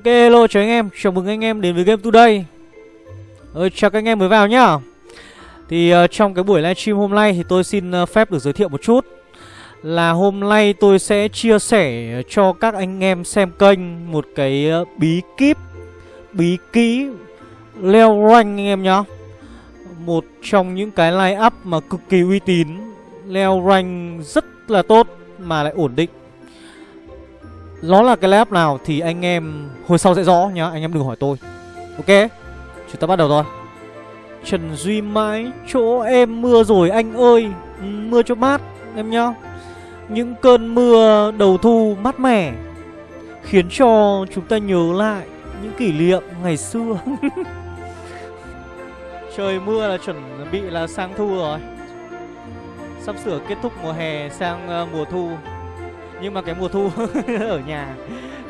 Ok hello chào anh em, chào mừng anh em đến với Game Today. Ờ, Chào các anh em mới vào nhá. Thì uh, trong cái buổi livestream hôm nay thì tôi xin uh, phép được giới thiệu một chút. Là hôm nay tôi sẽ chia sẻ cho các anh em xem kênh một cái uh, bí kíp Bí kỹ leo rank anh em nhá. Một trong những cái line up mà cực kỳ uy tín Leo rank rất là tốt mà lại ổn định nó là cái lab nào thì anh em hồi sau sẽ rõ nhá Anh em đừng hỏi tôi. Ok Chúng ta bắt đầu thôi. Trần Duy mãi chỗ em mưa rồi anh ơi. Ừ, mưa cho mát em nhá. Những cơn mưa đầu thu mát mẻ Khiến cho chúng ta nhớ lại những kỷ niệm ngày xưa. Trời mưa là chuẩn bị là sang thu rồi. Sắp sửa kết thúc mùa hè sang uh, mùa thu nhưng mà cái mùa thu ở nhà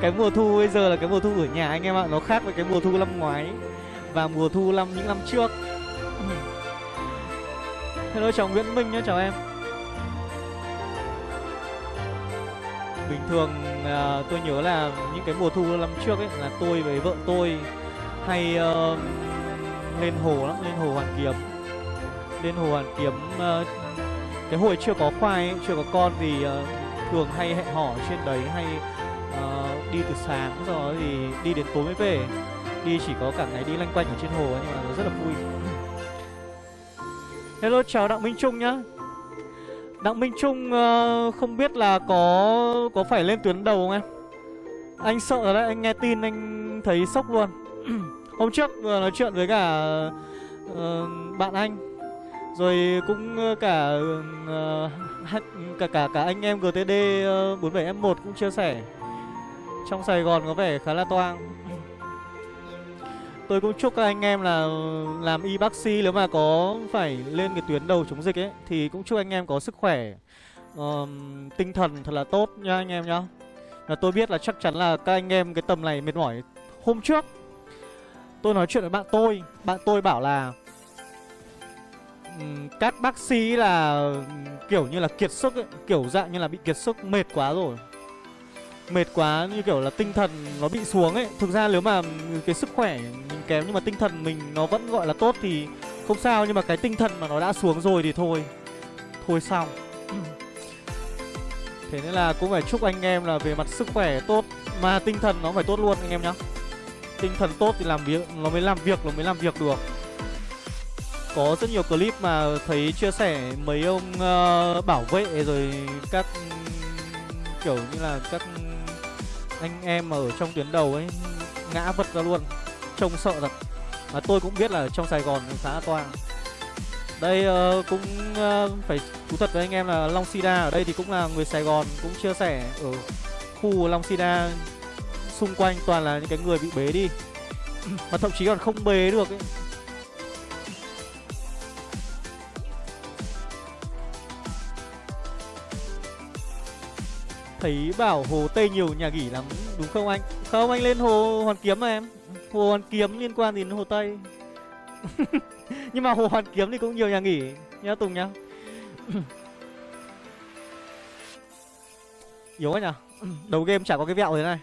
cái mùa thu bây giờ là cái mùa thu ở nhà anh em ạ nó khác với cái mùa thu năm ngoái. Và mùa thu năm những năm trước. Hello chào nguyễn minh nhé chào em. Bình thường à, tôi nhớ là những cái mùa thu năm trước ấy là tôi với vợ tôi hay uh, lên hồ lắm lên hồ hoàn kiếm. Lên hồ hoàn kiếm uh, cái hồi chưa có khoai ấy, chưa có con thì uh, thường hay hẹn hò trên đấy hay uh, đi từ sáng rồi thì đi đến tối mới về. Đi chỉ có cả ngày đi lanh quanh ở trên hồ nhưng mà nó rất là vui. Hello chào đặng minh trung nhá. Đặng minh trung uh, không biết là có có phải lên tuyến đầu không em? Anh sợ rồi đấy anh nghe tin anh thấy sốc luôn. Hôm trước vừa nói chuyện với cả uh, bạn anh rồi cũng cả uh, cả cả cả anh em GTD 47M1 ờ, cũng chia sẻ trong Sài Gòn có vẻ khá là toang. Tôi cũng chúc các anh em là làm y bác sĩ nếu mà có phải lên cái tuyến đầu chống dịch ấy thì cũng chúc anh em có sức khỏe um, tinh thần thật là tốt nha anh em nhá. Là tôi biết là chắc chắn là các anh em cái tầm này mệt mỏi. Hôm trước tôi nói chuyện với bạn tôi, bạn tôi bảo là các bác sĩ là kiểu như là kiệt sức ấy, kiểu dạng như là bị kiệt sức mệt quá rồi. Mệt quá như kiểu là tinh thần nó bị xuống ấy. Thực ra nếu mà cái sức khỏe mình kém nhưng mà tinh thần mình nó vẫn gọi là tốt thì không sao nhưng mà cái tinh thần mà nó đã xuống rồi thì thôi. Thôi xong. Thế nên là cũng phải chúc anh em là về mặt sức khỏe tốt mà tinh thần nó phải tốt luôn anh em nhá. Tinh thần tốt thì làm việc nó mới làm việc nó mới làm việc được. Có rất nhiều clip mà thấy chia sẻ mấy ông uh, bảo vệ rồi các kiểu như là các anh em mà ở trong tuyến đầu ấy ngã vật ra luôn trông sợ thật. Mà tôi cũng biết là trong Sài Gòn khá là toang. Đây uh, cũng uh, phải thú thật với anh em là Long Sida ở đây thì cũng là người Sài Gòn cũng chia sẻ ở khu Long Sida xung quanh toàn là những cái người bị bế đi. Mà thậm chí còn không bế được ấy. Thấy bảo hồ Tây nhiều nhà nghỉ lắm, Đúng không anh? Không, anh lên hồ Hoàn Kiếm mà em. Hồ Hoàn Kiếm liên quan gì đến hồ Tây. Nhưng mà hồ Hoàn Kiếm thì cũng nhiều nhà nghỉ Nhá Tùng nhá. Yếu quá nhở. Đầu game chả có cái vẹo thế này.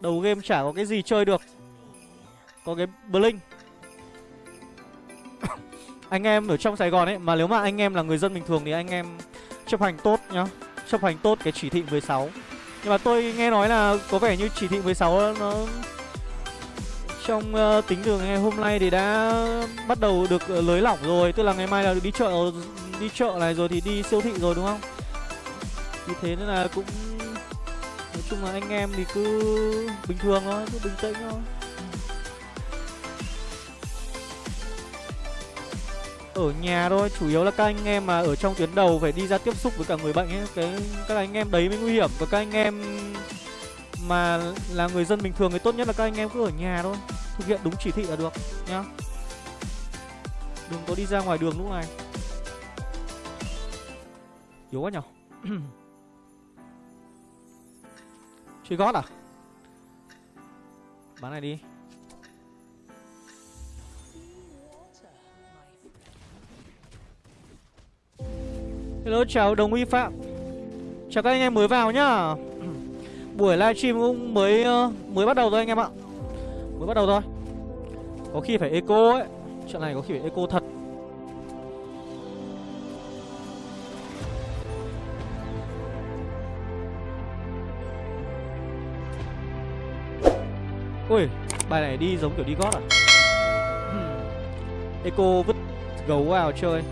Đầu game chả có cái gì chơi được. Có cái Blink Anh em ở trong Sài Gòn ấy, Mà nếu mà anh em là người dân bình thường thì anh em chấp hành tốt nhá. Chấp hành tốt cái chỉ thị 16 Nhưng mà tôi nghe nói là có vẻ như chỉ thị 16 ờ, nó Trong uh, tính từ ngày hôm nay thì đã bắt đầu được uh, lới lỏng rồi. Tức là ngày mai là được đi chợ đi chợ này rồi thì đi siêu thị rồi đúng không? Vì thế nên là cũng Nói chung là anh em thì cứ bình thường thôi, cứ bình tĩnh thôi. Ở nhà thôi. Chủ yếu là các anh em mà ở trong tuyến đầu phải đi ra tiếp xúc với cả người bệnh ấy. Cái, các anh em đấy mới nguy hiểm. Và các anh em mà là người dân bình thường thì tốt nhất là các anh em cứ ở nhà thôi. Thực hiện đúng chỉ thị là được, nhá. Đừng có đi ra ngoài đường lúc này. Yếu quá nhở? Chơi gót à? Bán này đi. Hello, chào đồng uy phạm. Chào các anh em mới vào nhá. Buổi livestream cũng mới ờ, mới bắt đầu thôi anh em ạ. Mới bắt đầu thôi. Có khi phải eco ấy. Trận này có khi phải eco thật. Ui Bài này đi giống kiểu đi gót à? Eco vứt gấu vào chơi.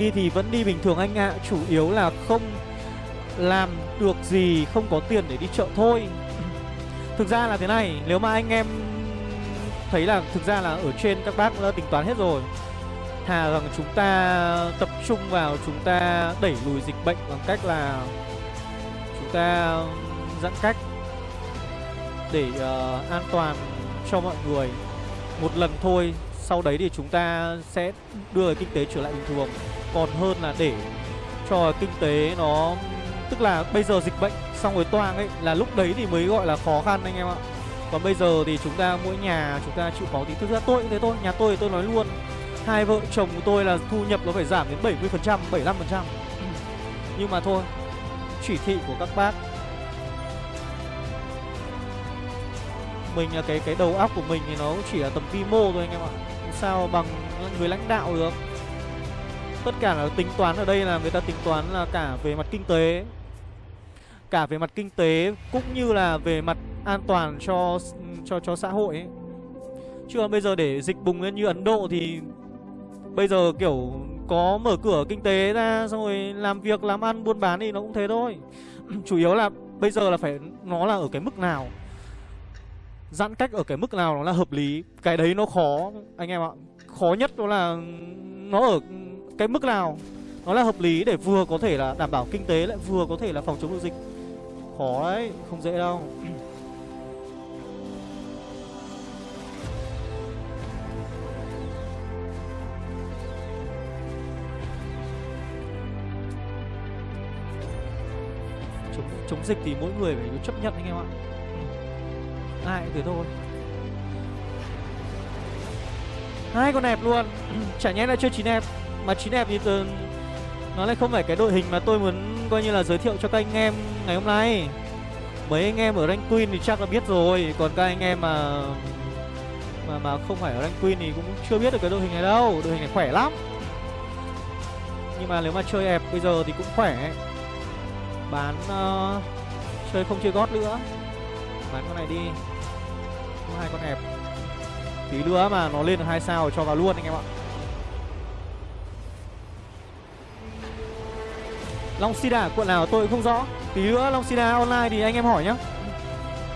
Đi thì vẫn đi bình thường anh ạ à. Chủ yếu là không làm được gì Không có tiền để đi chợ thôi Thực ra là thế này Nếu mà anh em thấy là thực ra là ở trên các bác đã tính toán hết rồi Thà rằng chúng ta tập trung vào chúng ta đẩy lùi dịch bệnh bằng cách là chúng ta giãn cách để uh, an toàn cho mọi người một lần thôi sau đấy thì chúng ta sẽ đưa kinh tế trở lại bình thường. Còn hơn là để cho kinh tế nó, tức là bây giờ dịch bệnh xong rồi toang ấy, là lúc đấy thì mới gọi là khó khăn anh em ạ. Còn bây giờ thì chúng ta, mỗi nhà chúng ta chịu khó thì thực ra tôi cũng thế thôi, nhà tôi thì tôi nói luôn, hai vợ chồng của tôi là thu nhập nó phải giảm đến 70 phần trăm 75 phần trăm. Nhưng mà thôi, chỉ thị của các bác. Mình là cái cái đầu óc của mình thì nó chỉ là tầm vi mô thôi anh em ạ sao bằng người lãnh đạo được. Tất cả là tính toán ở đây là người ta tính toán là cả về mặt kinh tế. Cả về mặt kinh tế cũng như là về mặt an toàn cho cho cho xã hội ấy. chứ còn bây giờ để dịch bùng lên như Ấn Độ thì bây giờ kiểu có mở cửa kinh tế ra, xong rồi làm việc, làm ăn, buôn bán thì nó cũng thế thôi. Chủ yếu là bây giờ là phải, nó là ở cái mức nào? Giãn cách ở cái mức nào nó là hợp lý, cái đấy nó khó, anh em ạ. Khó nhất đó là nó ở cái mức nào nó là hợp lý để vừa có thể là đảm bảo kinh tế lại vừa có thể là phòng chống được dịch. Khó đấy, không dễ đâu. Chống chống dịch thì mỗi người phải chấp nhận anh em ạ ai cũng thôi. Hai con đẹp luôn. Chả nhẽ là chơi chín đẹp mà chín đẹp thì từ nó lại không phải cái đội hình mà tôi muốn coi như là giới thiệu cho các anh em ngày hôm nay. Mấy anh em ở rank queen thì chắc là biết rồi còn các anh em mà mà mà không phải ở rank queen thì cũng chưa biết được cái đội hình này đâu. Đội hình này khỏe lắm. Nhưng mà nếu mà chơi ép bây giờ thì cũng khỏe. Bán uh, chơi không chơi gót nữa. Bán con này đi có hai con hẹp. Tí nữa mà nó lên được hai sao cho vào luôn anh em ạ. Long Sida quận nào tôi cũng không rõ. Tí nữa Long Sida online thì anh em hỏi nhá.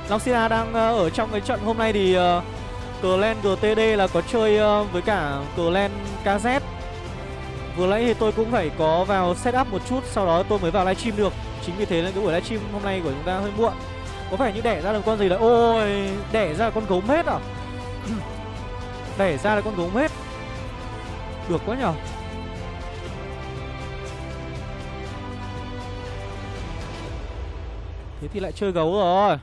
Long Sida đang ờ, ở trong cái trận hôm nay thì ờ, uh, Clan GTD là có chơi uh, với cả Clan KZ Vừa nãy thì tôi cũng phải có vào setup một chút Sau đó tôi mới vào livestream được. Chính vì thế nên cái buổi livestream hôm nay của chúng ta hơi muộn. Có vẻ như đẻ ra được con gì đấy. Ôi, đẻ ra con gấu hết à? Đẻ ra là con gấu hết Được quá nhở Thế thì lại chơi gấu rồi.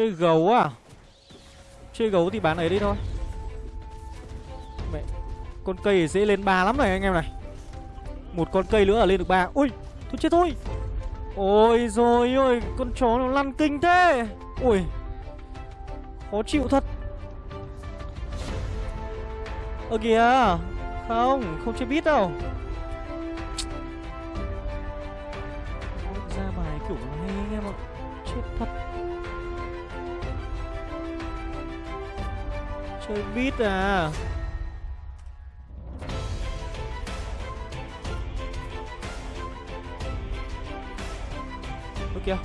Chơi gấu à? Chơi gấu thì bán ấy đi thôi. Mẹ, Con cây dễ lên ba lắm này anh em này. Một con cây nữa là lên được ba. Ui Thôi chết thôi. Ôi rồi ôi, Con chó nó lăn kinh thế. Ui, Khó chịu thật. Ơ kìa, Không Không chơi biết đâu. Chơi bít à. Ơ kìa.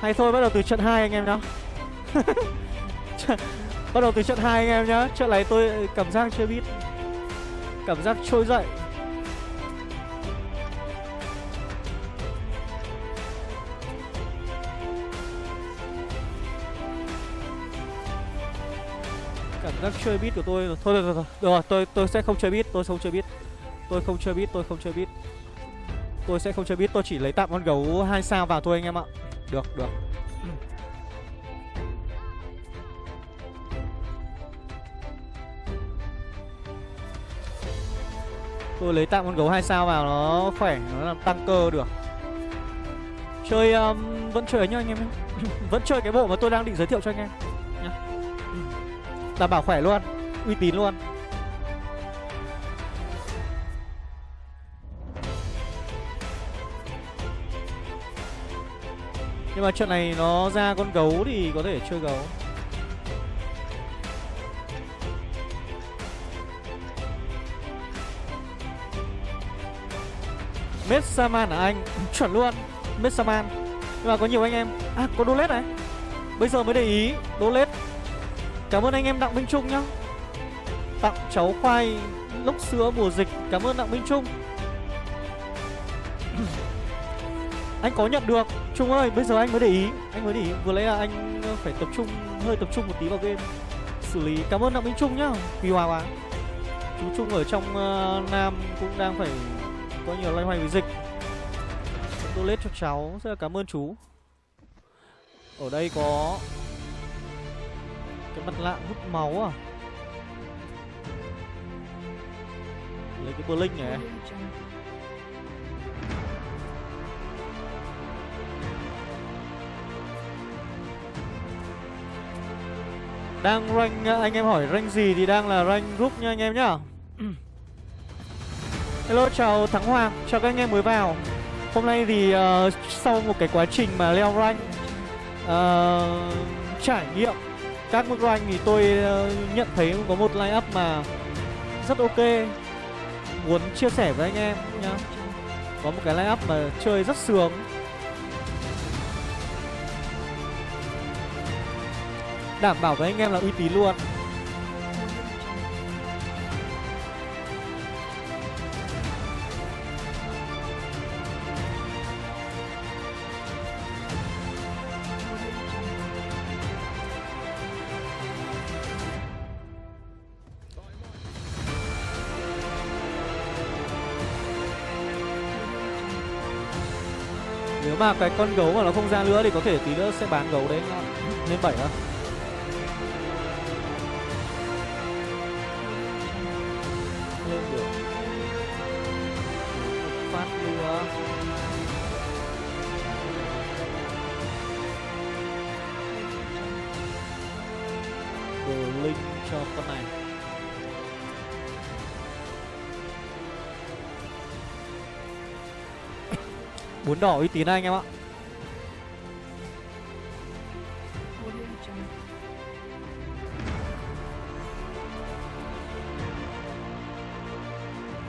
Hay thôi, bắt đầu từ trận 2 anh em nhá. Bắt đầu từ trận 2 anh em nhá. Trận này tôi cảm giác chưa biết. Cảm giác trôi dậy. Đang chơi bit của tôi Thôi thôi thôi, thôi. Được rồi tôi, tôi sẽ không chơi bit Tôi không chơi bit Tôi không chơi bit Tôi không chơi bit Tôi sẽ không chơi bit Tôi chỉ lấy tạm con gấu hai sao vào thôi anh em ạ. Được được. Tôi lấy tạm con gấu hai sao vào nó khỏe Nó làm tăng cơ được. Chơi um, vẫn chơi ấy nhá anh em Vẫn chơi cái bộ mà tôi đang định giới thiệu cho anh em. Đảm bảo khỏe luôn, Uy tín luôn. Nhưng mà trận này nó ra con gấu thì có thể chơi gấu. Messaman à anh? Chuẩn luôn Messaman Nhưng mà có nhiều anh em. À có Dolet này. Bây giờ mới để ý, Dolet Cảm ơn anh em Đặng Minh Trung nhá. Tặng cháu khoai lúc sữa mùa dịch Cảm ơn Đặng Minh Trung. Anh có nhận được. Trung ơi bây giờ anh mới để ý. Anh mới để ý. Vừa lấy là anh phải tập trung Hơi tập trung một tí vào game. Xử lý. Cảm ơn Đặng Minh Trung nhá. Vì hòa quá. Chú Trung ở trong uh, Nam cũng đang phải có nhiều loay hoay với dịch. Tôi lết cho cháu. Rất là cảm ơn chú. Ở đây có cái mặt lạ hút máu à? Lấy cái Blink này. Đang rank anh em hỏi rank gì thì đang là rank group nha anh em nhá. Hello chào Thắng Hoàng, chào các anh em mới vào. Hôm nay thì uh, sau một cái quá trình mà leo rank uh, Trải nghiệm các mức rank thì tôi ờ, nhận thấy có một line up mà rất ok. Muốn chia sẻ với anh em nhá. Có một cái line up mà chơi rất sướng. Đảm bảo với anh em là uy tín luôn. Mà cái con gấu mà nó không ra nữa thì có thể tí nữa sẽ bán gấu đấy. Lên bảy đó Bốn đỏ uy tín anh em ạ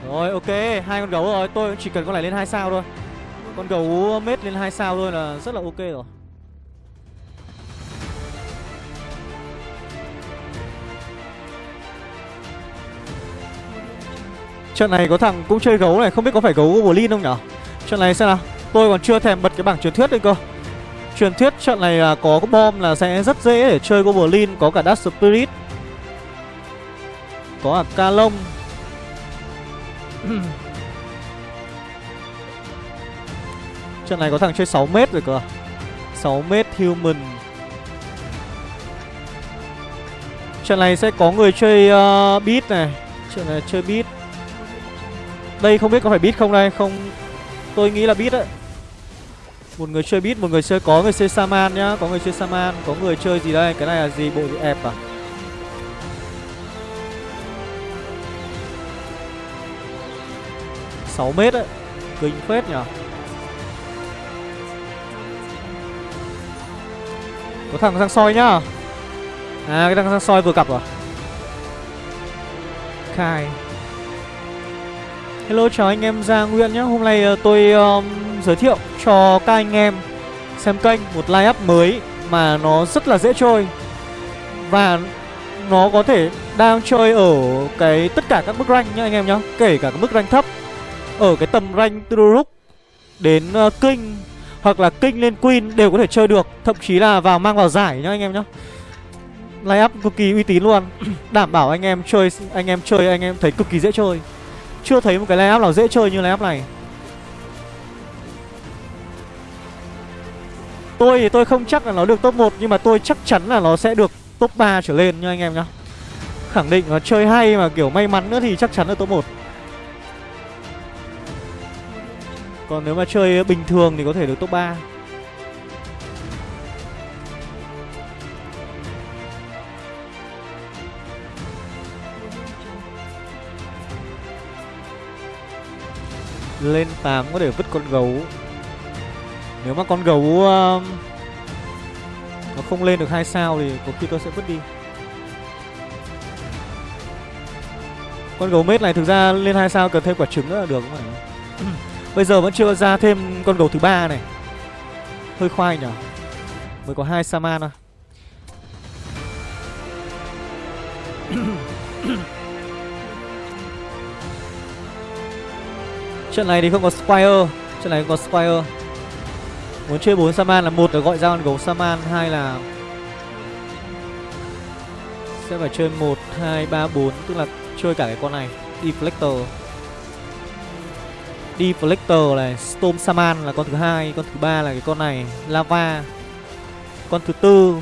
Rồi ok, hai con gấu rồi, tôi chỉ cần con này lên hai sao thôi. Con gấu mết lên hai sao thôi là rất là ok rồi. Trận này có thằng cũng chơi gấu này, không biết có phải gấu Goblin không nhở? Trận này xem nào, tôi còn chưa thèm bật cái bảng truyền thuyết đây cơ. Truyền thuyết trận này là có cái bom là sẽ rất dễ để chơi Goblin, có cả Dark Spirit. Có cả Ca Lông, Trận này có thằng chơi 6 mét rồi cơ. 6 mét human. Trận này sẽ có người chơi uh, beat này. Trận này chơi beat. Đây không biết có phải beat không đây Không Tôi nghĩ là beat đấy. Một người chơi beat, một người chơi có người chơi Saman nhá. Có người chơi Saman, có người chơi gì đây? Cái này là gì, bộ ẹp à? Sáu mét đấy. Kinh phết nhở. Có thằng sang soi nhá. À cái thằng sang soi vừa gặp rồi à? Khai. Hello chào anh em Gia Nguyễn nhé. Hôm nay uh, tôi um, giới thiệu cho các anh em xem kênh một line up mới mà nó rất là dễ chơi. Và nó có thể đang chơi ở cái tất cả các mức rank nhá anh em nhá Kể cả các mức rank thấp Ở cái tầm rank từ Rook đến uh, King Hoặc là King lên Queen đều có thể chơi được. Thậm chí là vào mang vào giải nhá anh em nhá Line up cực kỳ uy tín luôn. Đảm bảo anh em chơi anh em chơi anh em thấy cực kỳ dễ chơi. Chưa thấy một cái line nào dễ chơi như line này. Tôi thì tôi không chắc là nó được top 1 Nhưng mà tôi chắc chắn là nó sẽ được top 3 trở lên nha anh em nhá. Khẳng định là chơi hay mà kiểu may mắn nữa thì chắc chắn là top 1 Còn nếu mà chơi bình thường thì có thể được top 3 Lên 8 có thể vứt con gấu. Nếu mà con gấu uh, Nó không lên được hai sao thì có khi tôi sẽ vứt đi. Con gấu mết này thực ra lên hai sao cần thêm quả trứng nữa là được không phải Bây giờ vẫn chưa ra thêm con gấu thứ ba này. Hơi khoai nhở? Mới có hai Saman à Trận này thì không có Squire. Trận này không có Squire. Muốn chơi 4 Saman là một là gọi ra con gấu Saman hai là Sẽ phải chơi 1, 2, 3, 4 Tức là chơi cả cái con này. Deflector. Deflector này Storm Saman là con thứ hai Con thứ ba là cái con này. Lava. Con thứ tư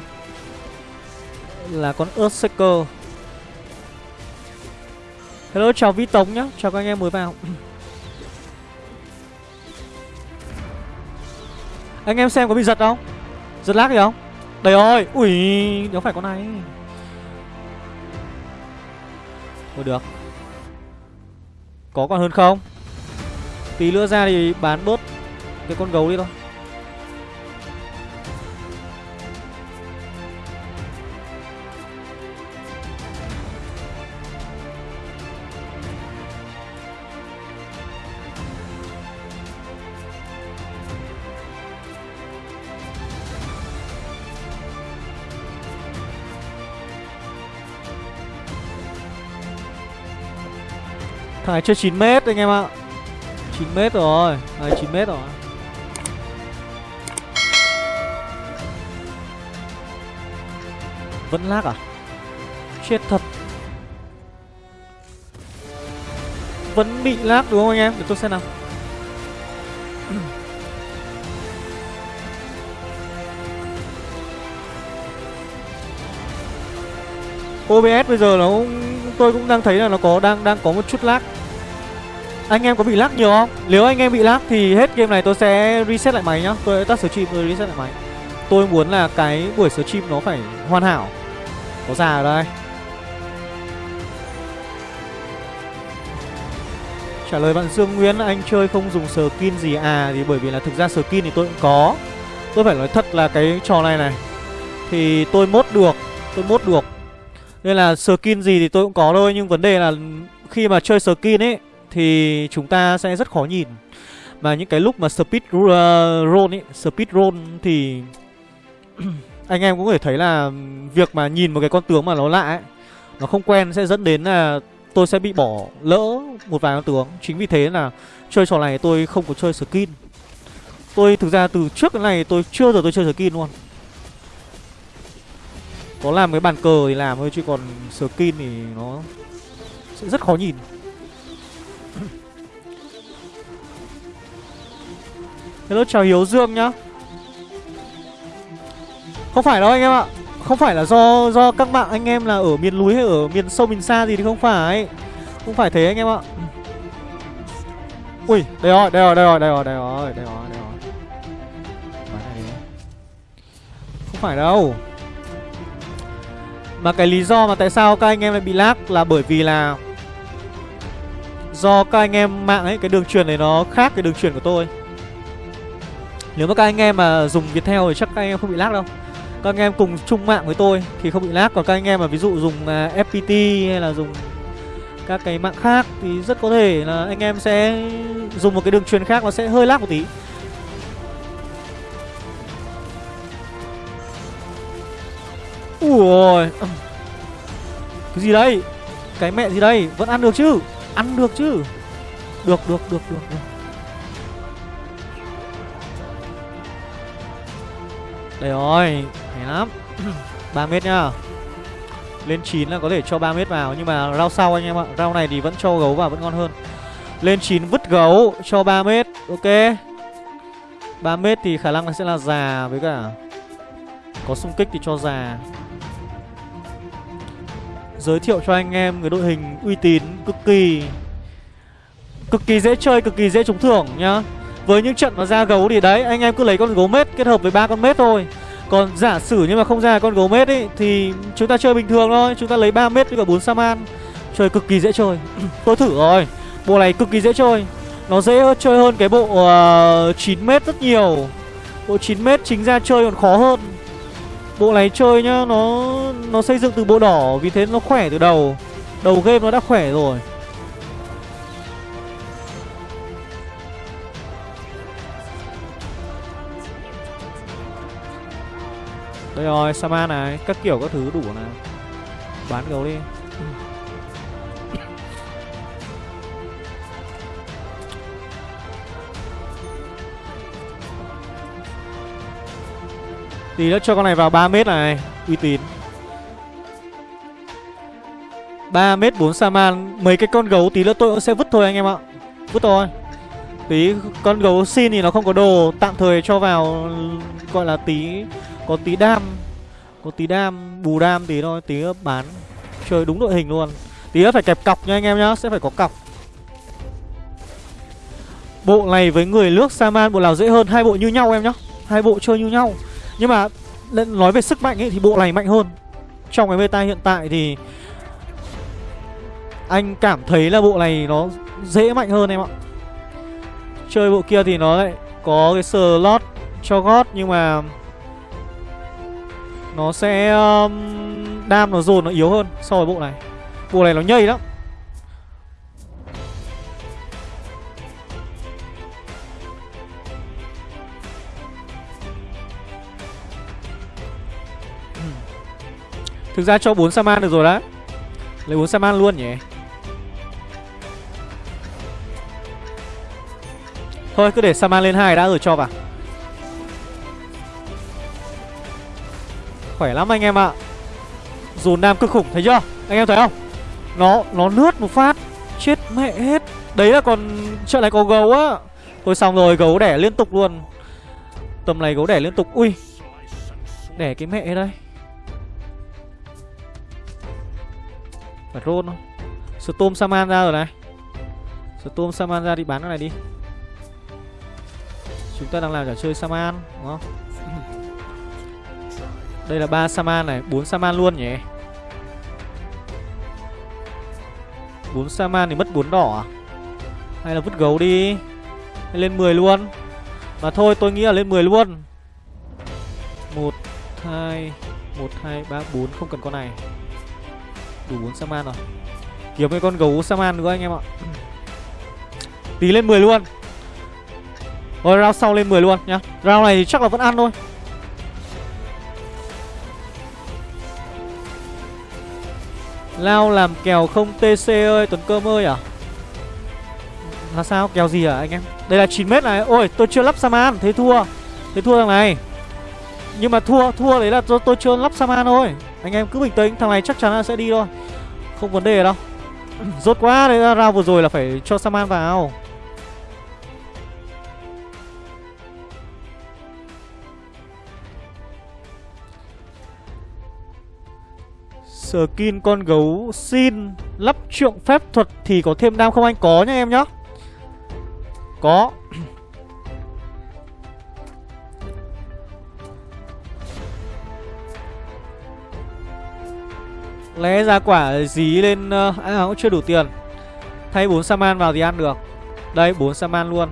Là con Earthshaker Hello chào Vi Tống nhá. Chào các anh em mới vào. Anh em xem có bị giật không? Giật lag gì không? Đây rồi. Ui nếu phải con này. Thôi được. Có còn hơn không? Tí nữa ra thì bán bớt Cái con gấu đi thôi. Thằng này chơi 9 mét anh em ạ. 9 mét rồi. Đấy 9 mét rồi. Vẫn lag à? Chết thật. Vẫn bị lag đúng không anh em? Để tôi xem nào. OBS bây giờ nó cũng tôi cũng đang thấy là nó có, đang đang có một chút lag. Anh em có bị lag nhiều không? Nếu anh em bị lag thì hết game này tôi sẽ reset lại máy nhá. Tôi tắt stream, tôi reset lại máy. Tôi muốn là cái buổi stream nó phải hoàn hảo. Có già ở đây. Trả lời bạn Dương Nguyễn, Anh chơi không dùng skin gì à? Thì bởi vì là thực ra skin thì tôi cũng có. Tôi phải nói thật là cái trò này này, Thì tôi mốt được, Tôi mốt được. Nên là skin gì thì tôi cũng có thôi, Nhưng vấn đề là khi mà chơi skin ấy, thì chúng ta sẽ rất khó nhìn. Mà những cái lúc mà speed ờ, roll ấy, speed roll thì anh em cũng có thể thấy là việc mà nhìn một cái con tướng mà nó lạ ấy, nó không quen sẽ dẫn đến là tôi sẽ bị bỏ lỡ một vài con tướng. Chính vì thế là chơi trò này tôi không có chơi skin. Tôi thực ra từ trước cái này tôi chưa giờ tôi chơi skin luôn có làm cái bàn cờ thì làm thôi, chứ còn skin thì nó sẽ rất khó nhìn. Hello, chào Hiếu Dương nhá. Không phải đâu anh em ạ. Không phải là do do các bạn anh em là ở miền núi hay ở miền sâu, miền xa gì thì không phải. Không phải thế anh em ạ. Ui, đây rồi đây rồi đây rồi đây rồi đây rồi đây rồi đây rồi. Không phải đâu. Mà cái lý do mà tại sao các anh em lại bị lag là bởi vì là Do các anh em mạng ấy Cái đường truyền này nó khác cái đường truyền của tôi. Nếu mà các anh em mà dùng Viettel thì chắc các anh em không bị lag đâu. Các anh em cùng chung mạng với tôi thì không bị lag. Còn các anh em mà ví dụ dùng à, uh, FPT hay là dùng các cái mạng khác Thì rất có thể là anh em sẽ dùng một cái đường truyền khác nó sẽ hơi lag một tí. Ôi. Cái gì đây? Cái mẹ gì đây? Vẫn ăn được chứ? Ăn được chứ? Được được được được, được. Đây rồi Hay lắm. 3 mét nhá Lên 9 là có thể cho 3 mét vào Nhưng mà rau sau anh em ạ. Rau này thì vẫn cho gấu vào vẫn ngon hơn. Lên 9 vứt gấu cho 3 mét Ok. 3 mét thì khả năng là sẽ là già với cả Có xung kích thì cho già. Giới thiệu cho anh em người đội hình uy tín cực kỳ Cực kỳ dễ chơi, cực kỳ dễ trúng thưởng nhá. Với những trận mà ra gấu thì đấy Anh em cứ lấy con gấu mết kết hợp với ba con mết thôi. Còn giả sử nhưng mà không ra con gấu mết ấy Thì chúng ta chơi bình thường thôi. Chúng ta lấy 3 mét với cả bốn saman Chơi cực kỳ dễ chơi. Tôi thử rồi. Bộ này cực kỳ dễ chơi. Nó dễ chơi hơn cái bộ uh, 9 mét rất nhiều. Bộ 9 mét chính ra chơi còn khó hơn. Bộ này chơi nhá Nó nó xây dựng từ bộ đỏ Vì thế nó khỏe từ đầu. Đầu game nó đã khỏe rồi. Đây rồi, Saman này, các kiểu các thứ đủ này. Bán gấu đi. Tí nữa cho con này vào 3 mét này, Uy tín. 3 mét 4 Saman Mấy cái con gấu tí nữa tôi cũng sẽ vứt thôi anh em ạ. Vứt thôi. Tí con gấu xin thì nó không có đồ, Tạm thời cho vào, Gọi là tí, Có tí đam, Có tí đam, Bù đam tí thôi, Tí bán. Chơi đúng đội hình luôn. Tí nữa phải kẹp cọc nha anh em nhá, Sẽ phải có cọc. Bộ này với người nước Saman bộ nào dễ hơn? Hai bộ như nhau em nhá. Hai bộ chơi như nhau. Nhưng mà Nói về sức mạnh ấy thì bộ này mạnh hơn. Trong cái meta hiện tại thì Anh cảm thấy là bộ này nó dễ mạnh hơn em ạ. Chơi bộ kia thì nó lại có cái slot cho gót nhưng mà Nó sẽ um, Đam nó dồn nó yếu hơn so với bộ này. Bộ này nó nhây lắm. Thực ra cho 4 Saman được rồi đó Lấy 4 Saman luôn nhỉ? Thôi, cứ để Saman lên hai đã rồi cho vào. Khỏe lắm anh em ạ. Dồn nam cực khủng, thấy chưa? Anh em thấy không? Nó nó lướt một phát, Chết mẹ hết. Đấy là còn trận này có gấu á. Thôi xong rồi, gấu đẻ liên tục luôn. Tầm này gấu đẻ liên tục. Ui, Đẻ cái mẹ đây. Phải roll không Storm Saman ra rồi này. Storm Saman ra đi bán cái này đi. Chúng ta đang làm trò chơi Saman, đúng không? Đây là ba Saman này 4 Saman luôn nhỉ? 4 Saman thì mất 4 đỏ à? Hay là vứt gấu đi? Hay lên 10 luôn? Mà thôi, tôi nghĩ là lên 10 luôn. 1 2 1 2 3 4 không cần con này. Đủ 4 Saman rồi. Kiếm cái con gấu Saman nữa anh em ạ. Tí lên 10 luôn. Rồi round sau lên 10 luôn nhá. Round này chắc là vẫn ăn thôi. Lao làm kèo không TC ơi Tuấn Cơm ơi à? Là sao? Kèo gì à anh em? Đây là 9m này. Ôi tôi chưa lắp Saman Thế thua. Thế thua thằng này. Nhưng mà thua Thua đấy là tôi, tôi chưa lắp Saman thôi. Anh em cứ bình tĩnh Thằng này chắc chắn là sẽ đi thôi. Không vấn đề đâu. Rốt quá đấy, ra round vừa rồi là phải cho Saman vào. Skin con gấu xin lắp trượng phép thuật thì có thêm đam không anh? Có nhá em nhá. Có. Lẽ ra quả dí lên uh, À cũng chưa đủ tiền. Thay 4 Saman vào thì ăn được. Đây 4 Saman luôn.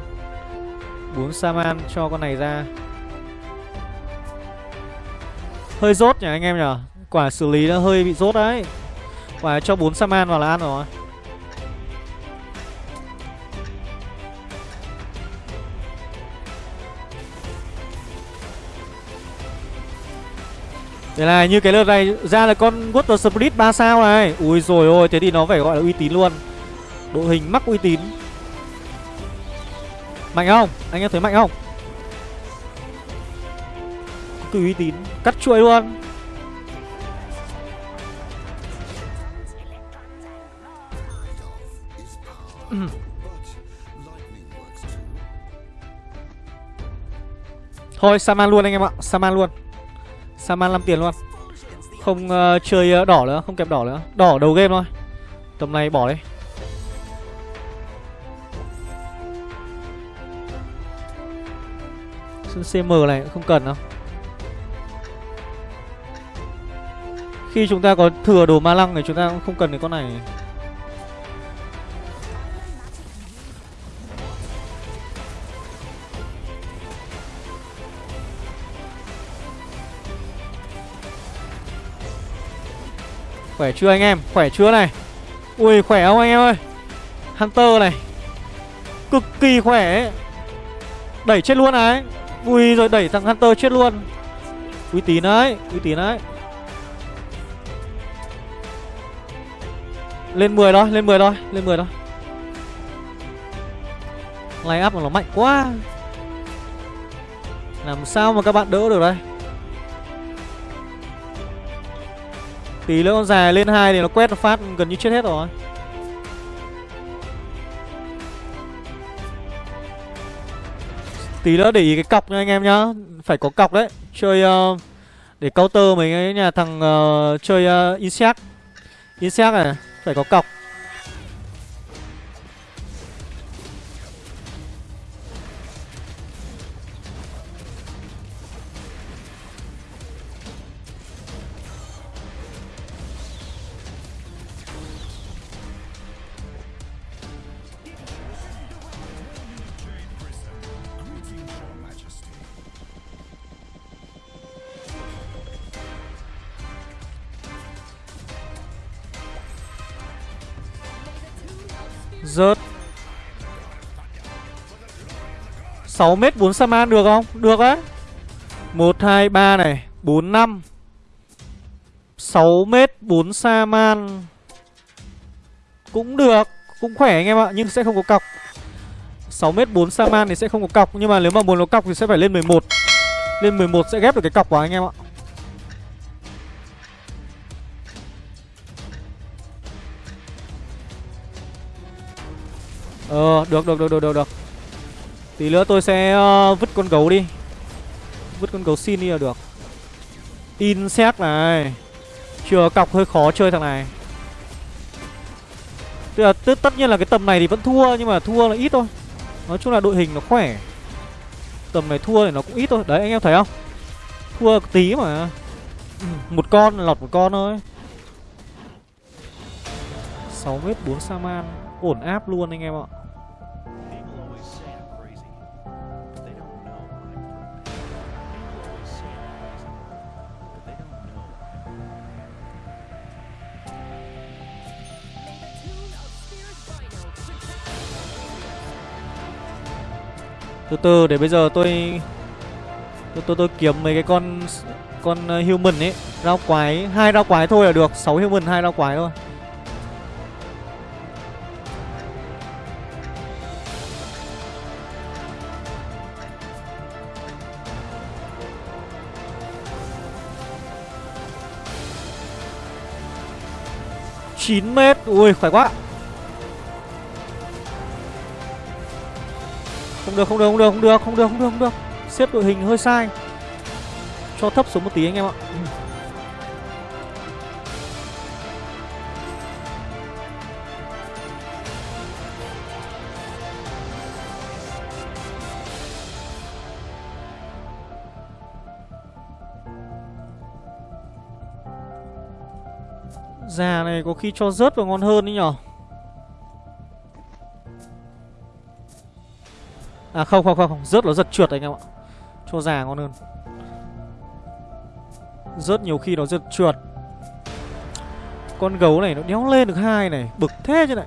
4 Saman cho con này ra. Hơi rốt nhỉ anh em nhỉ? Quả xử lý nó hơi bị rốt đấy. Quả cho 4 Saman vào là ăn rồi. Thế này, như cái lượt này ra là con Water Spirit 3 sao này. Ui rồi ôi, thế thì nó phải gọi là uy tín luôn. Đội hình mắc uy tín. Mạnh không? Anh em thấy mạnh không? Cứ uy tín Cắt chuỗi luôn. Thôi Saman luôn anh em ạ Saman luôn. Saman 5 tiền luôn. Không uh, chơi uh, đỏ nữa Không kẹp đỏ nữa. Đỏ đầu game thôi. Tầm này bỏ đi. CM này không cần đâu. Khi chúng ta có thừa đồ ma lăng thì chúng ta cũng không cần cái con này. Khỏe chưa anh em? Khỏe chưa này? Ui, khỏe không anh em ơi? Hunter này. Cực kỳ khỏe Đẩy chết luôn này. Ui rồi đẩy thằng Hunter chết luôn. Uy tín đấy, Uy tín đấy. Lên 10 thôi, Lên 10 thôi, Lên 10 thôi. Line up mà nó mạnh quá. Làm sao mà các bạn đỡ được đây? Tí nữa con dài lên hai thì nó quét nó phát gần như chết hết rồi. Tí nữa để ý cái cọc nha anh em nhá. Phải có cọc đấy. Chơi uh, để counter mấy cái nhà thằng uh, chơi uh, Insect. Insect này Phải có cọc. Rớt. 6 mét 4 Saman được không? Được á. 1, 2, 3 này. 4, 5 6 mét 4 Saman Cũng được Cũng khỏe anh em ạ Nhưng sẽ không có cọc. 6 mét 4 Saman thì sẽ không có cọc Nhưng mà nếu mà muốn có cọc thì sẽ phải lên 11 Lên 11 sẽ ghép được cái cọc của anh em ạ. Ờ được được được được được được. Tí nữa tôi sẽ uh, vứt con gấu đi. Vứt con gấu xin đi là được. Insect này. Chưa cọc hơi khó chơi thằng này. Tức là tất, tất nhiên là cái tầm này thì vẫn thua Nhưng mà thua là ít thôi. Nói chung là đội hình nó khỏe. Tầm này thua thì nó cũng ít thôi. Đấy anh em thấy không? Thua tí mà. Một con lọt một con thôi. 6 mét 4 Saman Ổn áp luôn anh em ạ. Từ từ để bây giờ tôi tôi tôi, tôi kiếm mấy cái con con ờ, human ấy. Rau quái hai rau quái thôi là được. 6 human hai rau quái thôi. Chín mét. Ui khỏe quá. Không được, không được, không được, không được, không được, không được, không được. Xếp đội hình hơi sai. Cho thấp xuống một tí anh em ạ. Này có khi cho rớt vào ngon hơn đấy nhở? À không không không, không. rớt nó giật trượt anh em ạ. Cho già ngon hơn. Rớt nhiều khi nó giật trượt. Con gấu này nó đéo lên được hai này. Bực thế chứ này.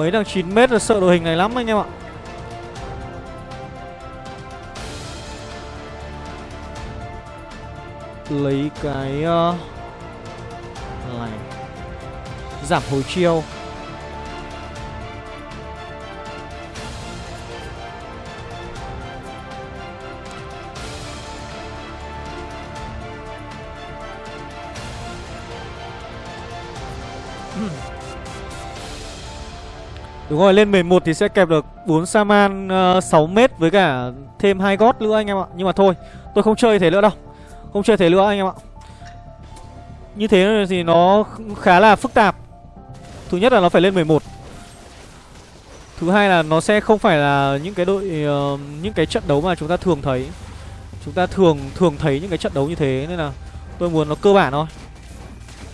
Mấy thằng 9m là sợ đội hình này lắm anh em ạ. Lấy cái uh, này Giảm hồi chiêu. Đúng rồi, lên 11 thì sẽ kẹp được 4 Saman ờ, uh, 6m với cả thêm hai gót nữa anh em ạ. Nhưng mà thôi, tôi không chơi thế nữa đâu. Không chơi thế nữa anh em ạ. Như thế thì nó khá là phức tạp. Thứ nhất là nó phải lên 11. Thứ hai là nó sẽ không phải là những cái đội uh, những cái trận đấu mà chúng ta thường thấy. Chúng ta thường thường thấy những cái trận đấu như thế nên là tôi muốn nó cơ bản thôi.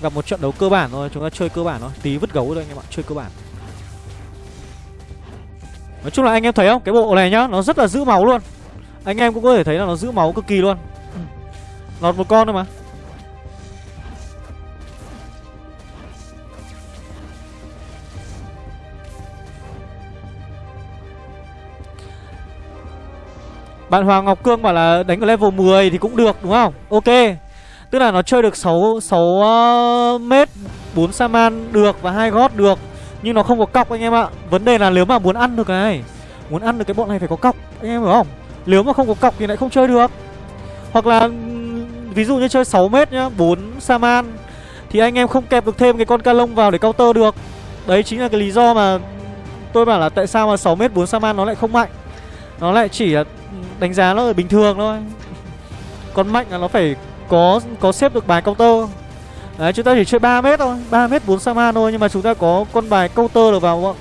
Gặp một trận đấu cơ bản thôi, chúng ta chơi cơ bản thôi, tí vứt gấu thôi anh em ạ, chơi cơ bản. Nói chung là anh em thấy không? Cái bộ này nhá Nó rất là giữ máu luôn. Anh em cũng có thể thấy là nó giữ máu cực kỳ luôn. Lọt một con thôi mà. Bạn Hoàng Ngọc Cương bảo là đánh ở level 10 thì cũng được đúng không? Ok. Tức là nó chơi được 6, 6 uh, mét 4 Saman được và hai gót được nhưng nó không có cọc anh em ạ. Vấn đề là nếu mà muốn ăn được cái Muốn ăn được cái bọn này phải có cọc, Anh em hiểu không? Nếu mà không có cọc thì lại không chơi được. Hoặc là Ví dụ như chơi 6m nhá 4 Saman, Thì anh em không kẹp được thêm cái con ca lông vào để counter được. Đấy chính là cái lý do mà Tôi bảo là tại sao mà 6m 4 Saman nó lại không mạnh. Nó lại chỉ là đánh giá nó ở bình thường thôi. Còn mạnh là nó phải có có xếp được bài counter. Đấy, chúng ta chỉ chơi 3 mét thôi 3 mét 4 Saman thôi, Nhưng mà chúng ta có con bài counter được vào bọn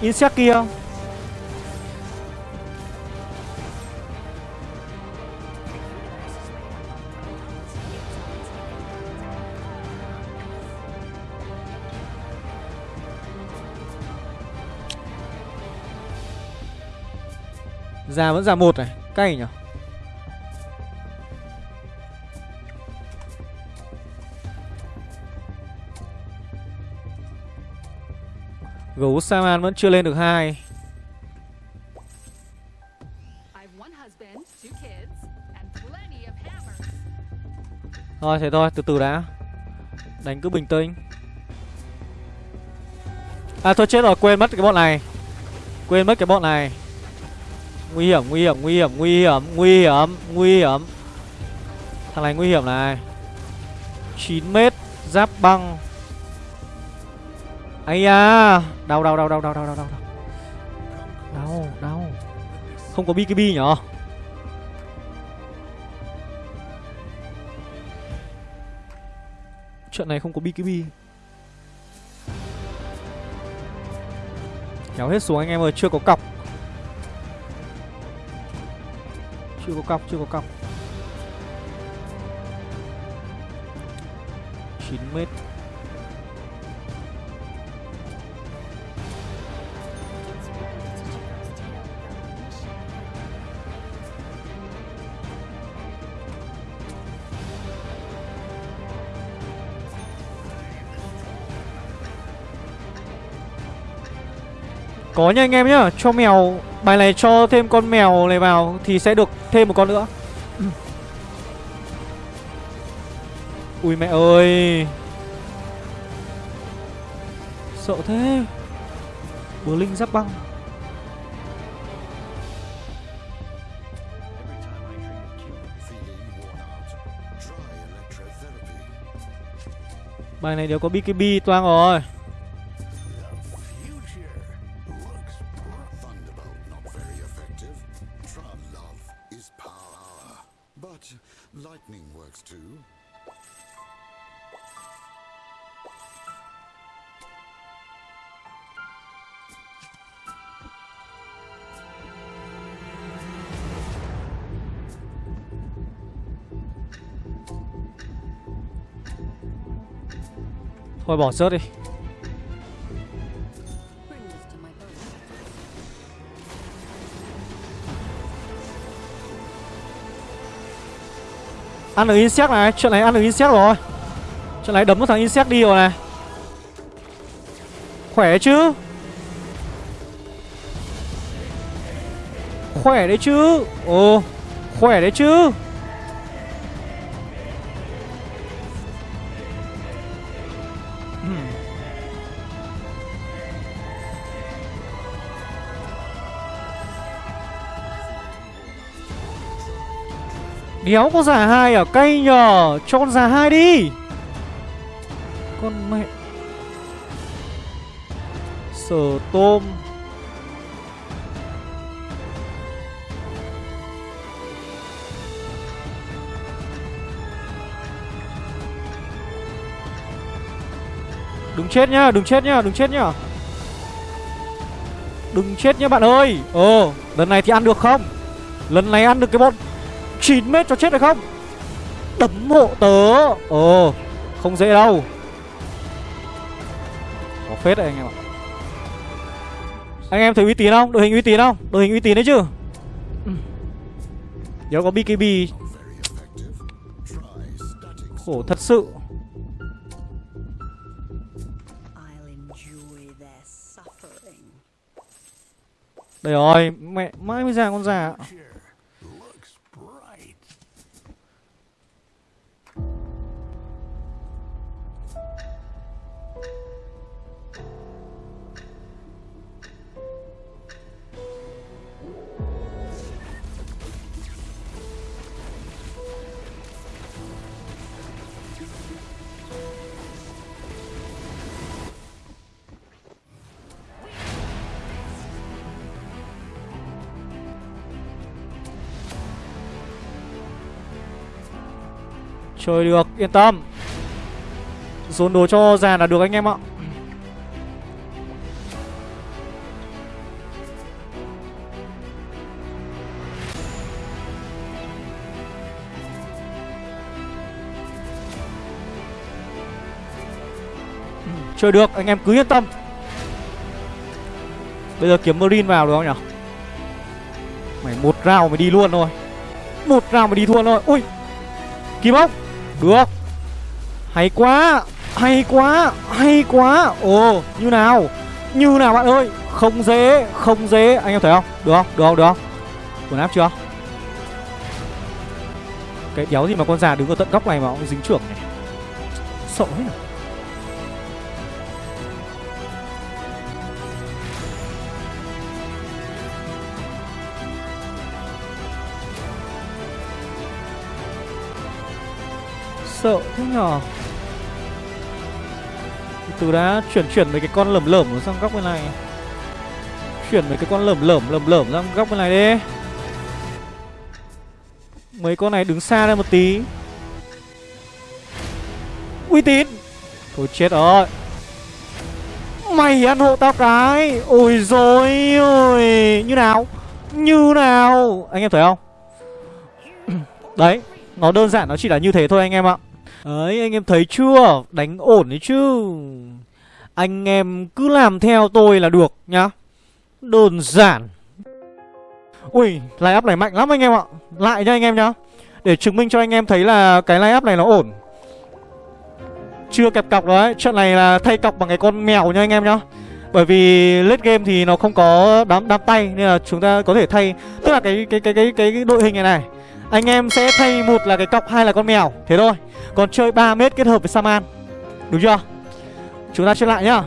Insect kia không? Già vẫn già một này, Cay nhỉ? Gấu Saman vẫn chưa lên được hai. Thôi thế thôi, từ từ đã. Đánh cứ bình tĩnh. À thôi chết rồi, quên mất cái bọn này. Quên mất cái bọn này. Nguy hiểm, nguy hiểm, nguy hiểm, nguy hiểm, nguy hiểm, nguy hiểm. Thằng này nguy hiểm này. 9 mét Giáp băng ấy da. Đau đau đau đau đau đau đau đau đau. Đau không có bkb nhở? Trận này không có bkb kéo hết xuống anh em ơi, chưa có cọc. Chưa có cọc, chưa có cọc. 9 mét. Có nha anh em nhá. Cho mèo, Bài này cho thêm con mèo này vào Thì sẽ được thêm một con nữa. Ui mẹ ơi. Sợ thế. Bờ linh giáp băng. Bài này đều có BKB toang rồi. Thôi bỏ sớt đi. Ăn được insect này, Chuyện này ăn được insect rồi. Chuyện này đấm được thằng insect đi rồi này. Khỏe chứ? Khỏe đấy chứ? Ồ, Khỏe đấy chứ? Đéo có giả hai ở cây nhờ Cho con giả hai đi. Con mẹ. Sở tôm. Đừng chết nhá, đừng chết nhá, đừng chết nhá. Đừng chết nhá bạn ơi. Ờ, lần này thì ăn được không? Lần này ăn được cái bọn 9 mét cho chết được không? Đấm hộ tớ. Ồ, không dễ đâu. Có phết đấy anh em ạ. Anh em thấy uy tín không? Đội hình uy tín không? Đội hình uy tín đấy chứ? Nếu có BKB Khổ thật sự. Đây rồi, mẹ mãi mới ra con già Chơi được, yên tâm. Dồn đồ cho già là được anh em ạ. Chơi được, anh em cứ yên tâm. Bây giờ kiếm Marine vào được không nhỉ? Mày một round mày đi luôn thôi. Một round mày đi thua thôi. Ui Kim ốc được. Hay quá Hay quá Hay quá. Ồ, Như nào? Như nào bạn ơi? Không dễ Không dễ. Anh em thấy không? Được không? Được không? Được không? Quần áp chưa? Cái đéo gì mà con già đứng ở tận góc này mà ông dính trưởng này? Sợ hết rồi sợ thế nhở? Từ đã, chuyển chuyển mấy cái con lởm lởm sang góc bên này. Chuyển mấy cái con lởm lởm lởm lởm sang góc bên này đi. Mấy con này đứng xa ra một tí. Uy tín! Thôi chết rồi. Mày ăn hộ tao cái! Ôi rồi ôi! Như nào? Như nào? Anh em thấy không? Đấy, Nó đơn giản, nó chỉ là như thế thôi anh em ạ. Đấy anh em thấy chưa? Đánh ổn đấy chứ. Anh em cứ làm theo tôi là được, nhá. Đơn giản. Ui, line up này mạnh lắm anh em ạ. Lại nha anh em nhá. Để chứng minh cho anh em thấy là cái line up này nó ổn. Chưa kẹp cọc đấy. Trận này là thay cọc bằng cái con mèo nha anh em nhá. Bởi vì late game thì nó không có đám đám tay, nên là chúng ta có thể thay. Tức là cái cái cái cái cái đội hình này này anh em sẽ thay một là cái cọc, hai là con mèo. Thế thôi. Còn chơi 3 mét kết hợp với Saman. Đúng chưa? Chúng ta chơi lại nhá.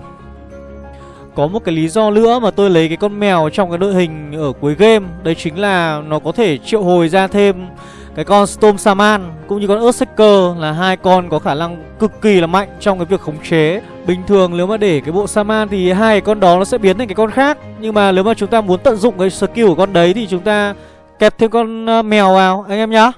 Có một cái lý do nữa mà tôi lấy cái con mèo trong cái đội hình ở cuối game. Đấy chính là nó có thể triệu hồi ra thêm cái con Storm Saman cũng như con Earthshaker là hai con có khả năng cực kỳ là mạnh trong cái việc khống chế. Bình thường nếu mà để cái bộ Saman thì hai con đó nó sẽ biến thành cái con khác. Nhưng mà nếu mà chúng ta muốn tận dụng cái skill của con đấy thì chúng ta kẹp thêm con ờ, mèo vào anh em nhá.